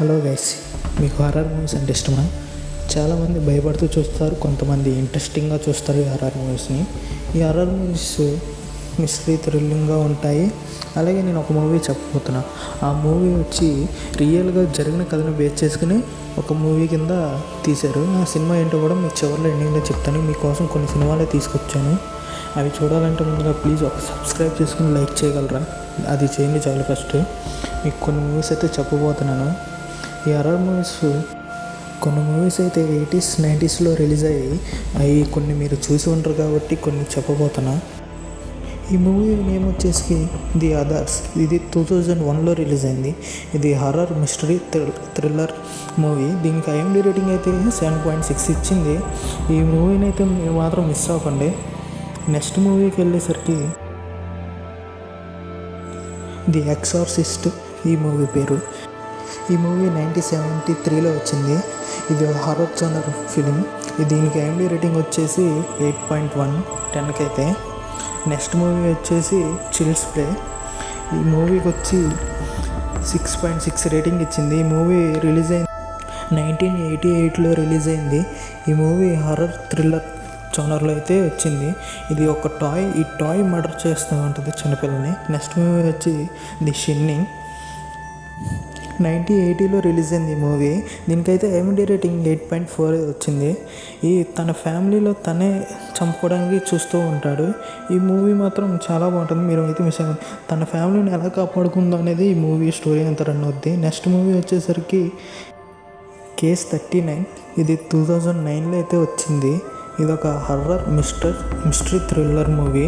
Hello guys మీకు horror movies అంటే ఇష్టమా? చాలామంది భయపడుతూ చూస్తారు కొంతమంది ఇంట్రెస్టింగ్గా చూస్తారు ఈ హర్రర్ మూవీస్ని ఈ హర్రర్ మూవీస్ మిస్టరీ థ్రిల్లింగ్గా ఉంటాయి. అలాగే నేను ఒక మూవీ చెప్పబోతున్నా. ఆ మూవీ వచ్చి రియల్గా జరిగిన కథను బేస్ చేసుకుని ఒక మూవీ కింద తీశారు. ఆ సినిమా ఏంటో కూడా మీకు చివరిలో ఎండింగ్లో చెప్తాను. మీకోసం కొన్ని సినిమాలే తీసుకొచ్చాను. అవి చూడాలంటే ముందుగా ప్లీజ్ ఒక సబ్స్క్రైబ్ చేసుకుని లైక్ చేయగలరా? అది చేయండి చాలు ఫస్ట్ మీకు కొన్ని మూవీస్ అయితే చెప్పబోతున్నాను. ఈ హర్రర్ మూవీస్ కొన్ని మూవీస్ అయితే ఎయిటీస్ నైంటీస్లో రిలీజ్ అయ్యాయి. అవి కొన్ని మీరు చూసి ఉంటారు కాబట్టి కొన్ని చెప్పబోతున్నా. ఈ మూవీ నేమ్ వచ్చేసి ది అదర్స్. ఇది టూ థౌజండ్ వన్లో రిలీజ్ అయింది. ఇది హర్రర్ మిస్టరీ థ్రిల్లర్ మూవీ. దీనికి ఐఎండి రేటింగ్ అయితే సెవెన్ పాయింట్ సిక్స్ ఇచ్చింది. ఈ మూవీని అయితే మీరు మాత్రం మిస్ అవ్వకండి. నెక్స్ట్ మూవీకి వెళ్ళేసరికి ది ఎక్సార్సిస్ట్ ఈ మూవీ పేరు. ఈ మూవీ నైన్టీన్ సెవెంటీ త్రీలో వచ్చింది. ఇది హారర్ జోనర్ ఫిలిం. దీనికి ఐఎండి రేటింగ్ వచ్చేసి ఎయిట్ పాయింట్ వన్ టెన్కి అయితే. నెక్స్ట్ మూవీ వచ్చేసి చిల్స్ ప్లే. ఈ మూవీకి వచ్చి సిక్స్ పాయింట్ సిక్స్ రేటింగ్ ఇచ్చింది. ఈ మూవీ రిలీజ్ అయింది నైన్టీన్ ఎయిటీ ఎయిట్లో రిలీజ్ అయింది. ఈ మూవీ హర్రర్ థ్రిల్లర్ జోనర్లో అయితే వచ్చింది. ఇది ఒక టాయ్ ఈ టాయ్ మర్డర్ చేస్తూ ఉంటుంది చిన్నపిల్లని. నెక్స్ట్ మూవీ వచ్చి ది షిన్నింగ్. నైన్టీన్ ఎయిటీలో రిలీజ్ అయింది ఈ మూవీ. దీనికైతే IMDb rating? Eight point four వచ్చింది. ఈ తన ఫ్యామిలీలో తనే చంపుకోవడానికి చూస్తూ ఉంటాడు. ఈ మూవీ మాత్రం చాలా బాగుంటుంది. మీరు అయితే మిస్ అవ్వండి తన ఫ్యామిలీని ఎలా కాపాడుకుందో అనేది ఈ మూవీ స్టోరీ అంతా రన్ అవుద్ది. నెక్స్ట్ మూవీ వచ్చేసరికి కేస్ థర్టీ నైన్. ఇది టూ థౌజండ్ నైన్లో అయితే వచ్చింది. ఇది ఒక horror mister mystery thriller movie.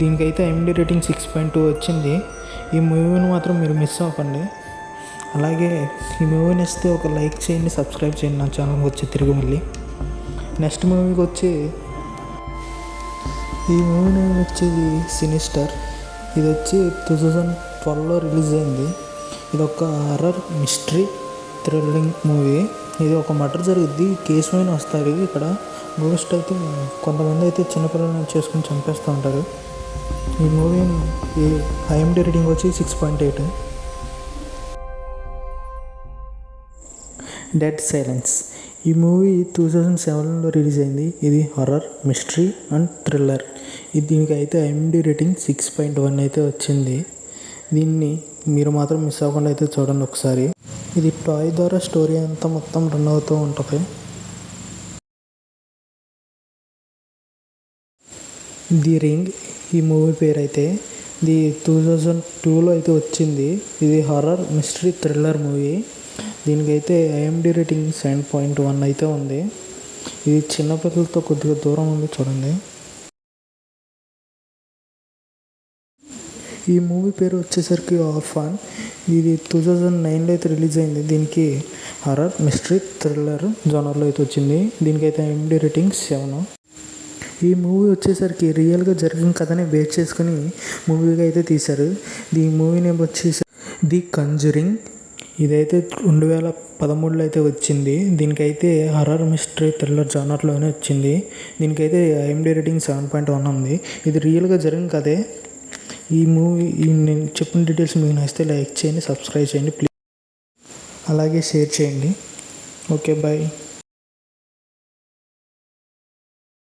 దీనికైతే MD rating? Six point two వచ్చింది. ఈ మూవీని మాత్రం మీరు మిస్ అవ్వకండి. అలాగే ఈ మూవీ నచ్చితే ఒక లైక్ చేయండి సబ్స్క్రైబ్ చేయండి. నా ఛానల్కి వచ్చి తిరిగి మళ్ళీ. నెక్స్ట్ మూవీకి వచ్చి ఈ మూవీ నేమ్ వచ్చేది సినిస్టర్ ఇది వచ్చి టూ థౌజండ్ ట్వెల్వ్లో రిలీజ్ అయింది. ఇది ఒక హర్రర్ మిస్టరీ థ్రిల్లింగ్ మూవీ ఇది ఒక మటర్ జరుగుద్ది. కేసు పైన వస్తారు ఇక్కడ. గోస్ట్ అయితే కొంతమంది అయితే చిన్నపిల్లలను చేసుకుని చంపేస్తూ ఉంటారు. ఈ మూవీ ఈ ఐఎండి రేటింగ్ వచ్చి six point eight dead silence ఈ మూవీ టూ థౌజండ్ సెవెన్లో రిలీజ్ అయింది. ఇది హర్రర్ మిస్టరీ అండ్ థ్రిల్లర్ ఇది దీనికి అయితే IMDb rating six point one అయితే వచ్చింది. దీన్ని మీరు మాత్రం మిస్ అవ్వకుండా అయితే చూడండి ఒకసారి. ఇది టాయ్ ద్వారా స్టోరీ అంతా మొత్తం రన్ అవుతూ ఉంటుంది. ది రింగ్ ఈ మూవీ పేరు అయితే ఇది టూ థౌజండ్ టూలో అయితే వచ్చింది. ఇది హర్రర్ మిస్టరీ థ్రిల్లర్ మూవీ. దీనికైతే IMDb rating seven point one అయితే ఉంది. ఇది చిన్నపిల్లలతో కొద్దిగా దూరం ఉంది చూడండి. ఈ మూవీ పేరు వచ్చేసరికి ఆర్ఫాన్ ఇది టూ థౌజండ్ నైన్లో అయితే రిలీజ్ అయింది. దీనికి హర్రర్ మిస్టరీ థ్రిల్లర్ జోనర్లో అయితే వచ్చింది. దీనికైతే ఐఎండి రేటింగ్ సెవెన్ ఈ మూవీ వచ్చేసరికి రియల్గా జరిగిన కథని బేస్ చేసుకుని మూవీగా అయితే తీశారు. ఈ మూవీ నేమ్ వచ్చేసి ది కంజరింగ్ ఇదైతే రెండు వేల పదమూడులో అయితే వచ్చింది. దీనికైతే హర్రర్ మిస్టరీ థ్రిల్లర్ జానర్లోనే వచ్చింది. దీనికైతే IMDb rating seven point one ఉంది. ఇది రియల్గా జరిగిన కథే. ఈ మూవీ నేను చెప్పిన డీటెయిల్స్ మీకు నచ్చితే లైక్ చేయండి సబ్స్క్రైబ్ చేయండి ప్లీజ్. అలాగే షేర్ చేయండి. Okay bye.